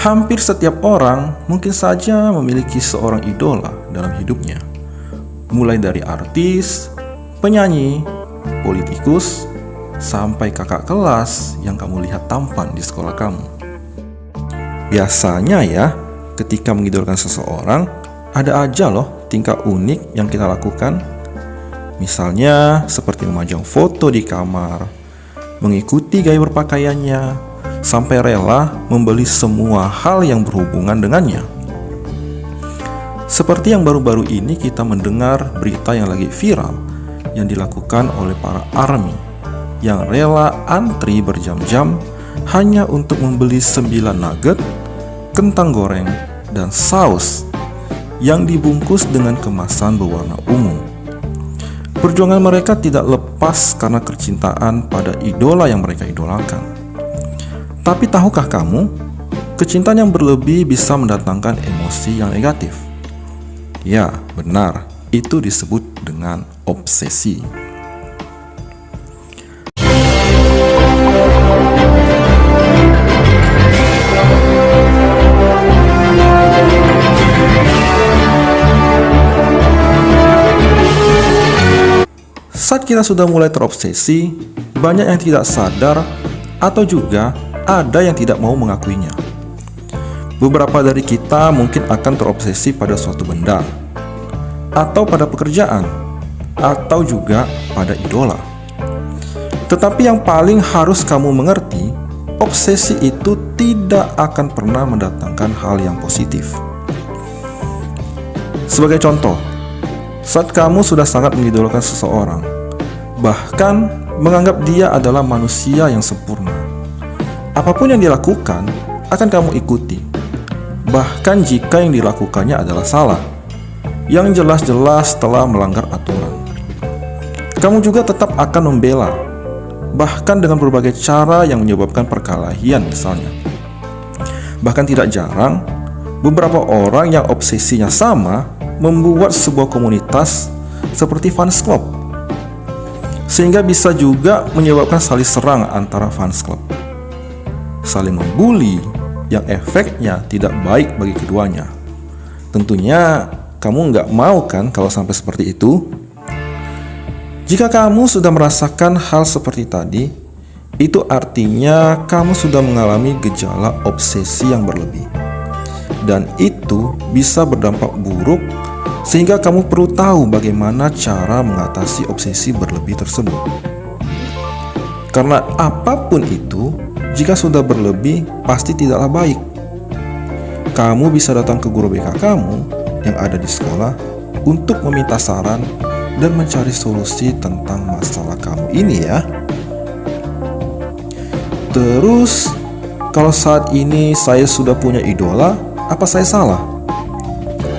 Hampir setiap orang mungkin saja memiliki seorang idola dalam hidupnya. Mulai dari artis, penyanyi, politikus, sampai kakak kelas yang kamu lihat tampan di sekolah kamu. Biasanya ya, ketika mengidolakan seseorang, ada aja loh tingkah unik yang kita lakukan. Misalnya seperti memajang foto di kamar, mengikuti gaya berpakaiannya, sampai rela membeli semua hal yang berhubungan dengannya. Seperti yang baru-baru ini kita mendengar berita yang lagi viral yang dilakukan oleh para army yang rela antri berjam-jam hanya untuk membeli 9 nugget, kentang goreng, dan saus yang dibungkus dengan kemasan berwarna ungu. Perjuangan mereka tidak lepas karena kecintaan pada idola yang mereka idolakan. Tapi tahukah kamu, kecintaan yang berlebih bisa mendatangkan emosi yang negatif? Ya, benar. Itu disebut dengan obsesi. Saat kita sudah mulai terobsesi, banyak yang tidak sadar atau juga ada yang tidak mau mengakuinya. Beberapa dari kita mungkin akan terobsesi pada suatu benda, atau pada pekerjaan, atau juga pada idola. Tetapi yang paling harus kamu mengerti, obsesi itu tidak akan pernah mendatangkan hal yang positif. Sebagai contoh, saat kamu sudah sangat mengidolakan seseorang, bahkan menganggap dia adalah manusia yang sempurna, Apa pun yang dilakukan akan kamu ikuti, bahkan jika yang dilakukannya adalah salah, yang jelas-jelas telah melanggar aturan. Kamu juga tetap akan membela, bahkan dengan berbagai cara yang menyebabkan perkelahian misalnya. Bahkan tidak jarang, beberapa orang yang obsesinya sama membuat sebuah komunitas seperti fans club sehingga bisa juga menyebabkan saling serang antara fans club saling membuli yang efeknya tidak baik bagi keduanya. Tentunya kamu nggak mau kan kalau sampai seperti itu? Jika kamu sudah merasakan hal seperti tadi, itu artinya kamu sudah mengalami gejala obsesi yang berlebih. Dan itu bisa berdampak buruk sehingga kamu perlu tahu bagaimana cara mengatasi obsesi berlebih tersebut. Karena apa pun itu, jika sudah berlebih, pasti tidaklah baik. Kamu bisa datang ke guru BK kamu yang ada di sekolah untuk meminta saran dan mencari solusi tentang masalah kamu ini ya. Terus, kalau saat ini saya sudah punya idola, apa saya salah?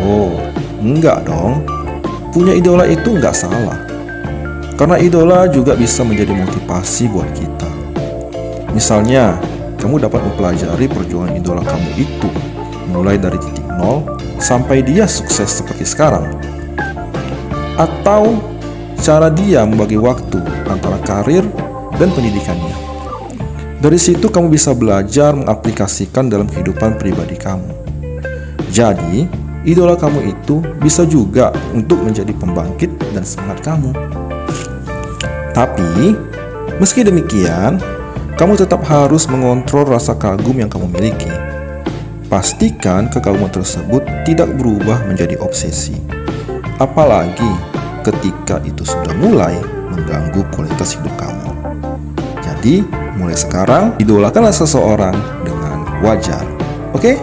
Oh, enggak dong. Punya idola itu enggak salah. Karena idola juga bisa menjadi motivasi buat kita. Misalnya, kamu dapat mempelajari perjuangan idola kamu itu, mulai dari titik nol sampai dia sukses seperti sekarang. Atau cara dia membagi waktu antara karir dan pendidikannya. Dari situ kamu bisa belajar mengaplikasikan dalam kehidupan pribadi kamu. Jadi, idola kamu itu bisa juga untuk menjadi pembangkit dan semangat kamu. Tapi, meski demikian, kamu tetap harus mengontrol rasa kagum yang kamu miliki. Pastikan kekaguman tersebut tidak berubah menjadi obsesi. Apalagi ketika itu sudah mulai mengganggu kualitas hidup kamu. Jadi, mulai sekarang idolakanlah seseorang dengan wajar. Oke? Okay?